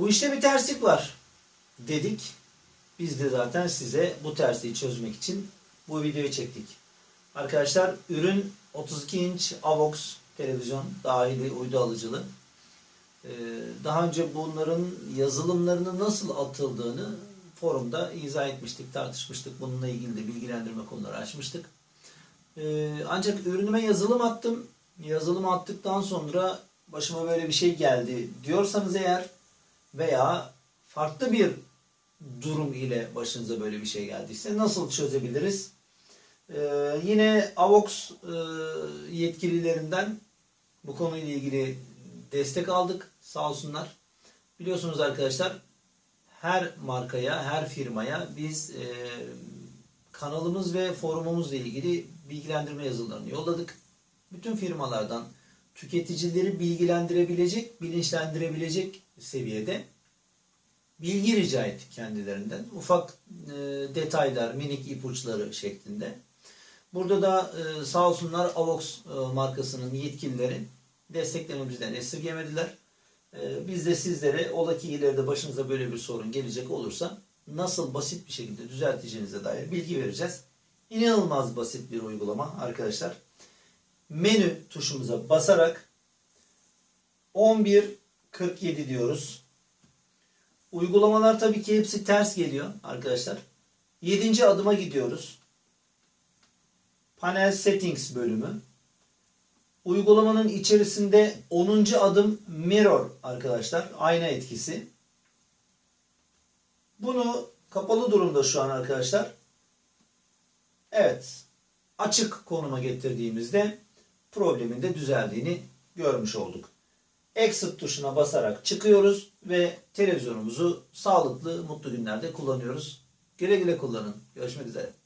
Bu işte bir terslik var dedik. Biz de zaten size bu tersliği çözmek için bu videoyu çektik. Arkadaşlar ürün 32 inç AVOX televizyon dahili uydu alıcılı. Ee, Daha önce bunların yazılımlarını nasıl atıldığını forumda izah etmiştik, tartışmıştık. Bununla ilgili de bilgilendirme konuları açmıştık. Ee, Ancak ürünüme yazılım attım. Yazılım attıktan sonra başıma böyle bir şey geldi diyorsanız eğer veya farklı bir durum ile başınıza böyle bir şey geldiyse nasıl çözebiliriz? Ee, yine AVOX e, yetkililerinden bu konuyla ilgili destek aldık sağ olsunlar. Biliyorsunuz arkadaşlar her markaya, her firmaya biz e, kanalımız ve forumumuzla ilgili bilgilendirme yazılarını yolladık. Bütün firmalardan tüketicileri bilgilendirebilecek, bilinçlendirebilecek seviyede bilgi rica ettik kendilerinden. Ufak e, detaylar, minik ipuçları şeklinde. Burada da e, sağ olsunlar Avox e, markasının yetkilileri desteklememizden esirgemediler. E, biz de sizlere ola ki ileride başınıza böyle bir sorun gelecek olursa nasıl basit bir şekilde düzelteceğinize dair bilgi vereceğiz. İnanılmaz basit bir uygulama arkadaşlar. Menü tuşumuza basarak 11.47 diyoruz. Uygulamalar tabii ki hepsi ters geliyor arkadaşlar. 7. adıma gidiyoruz. Panel Settings bölümü. Uygulamanın içerisinde 10. adım Mirror arkadaşlar. Ayna etkisi. Bunu kapalı durumda şu an arkadaşlar. Evet. Açık konuma getirdiğimizde problemin de düzeldiğini görmüş olduk. Exit tuşuna basarak çıkıyoruz ve televizyonumuzu sağlıklı, mutlu günlerde kullanıyoruz. Güle güle kullanın. Görüşmek üzere.